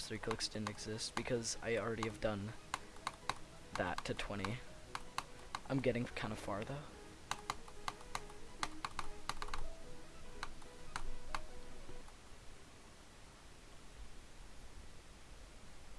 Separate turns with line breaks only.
first three clicks didn't exist because I already have done that to 20. I'm getting kind of far though.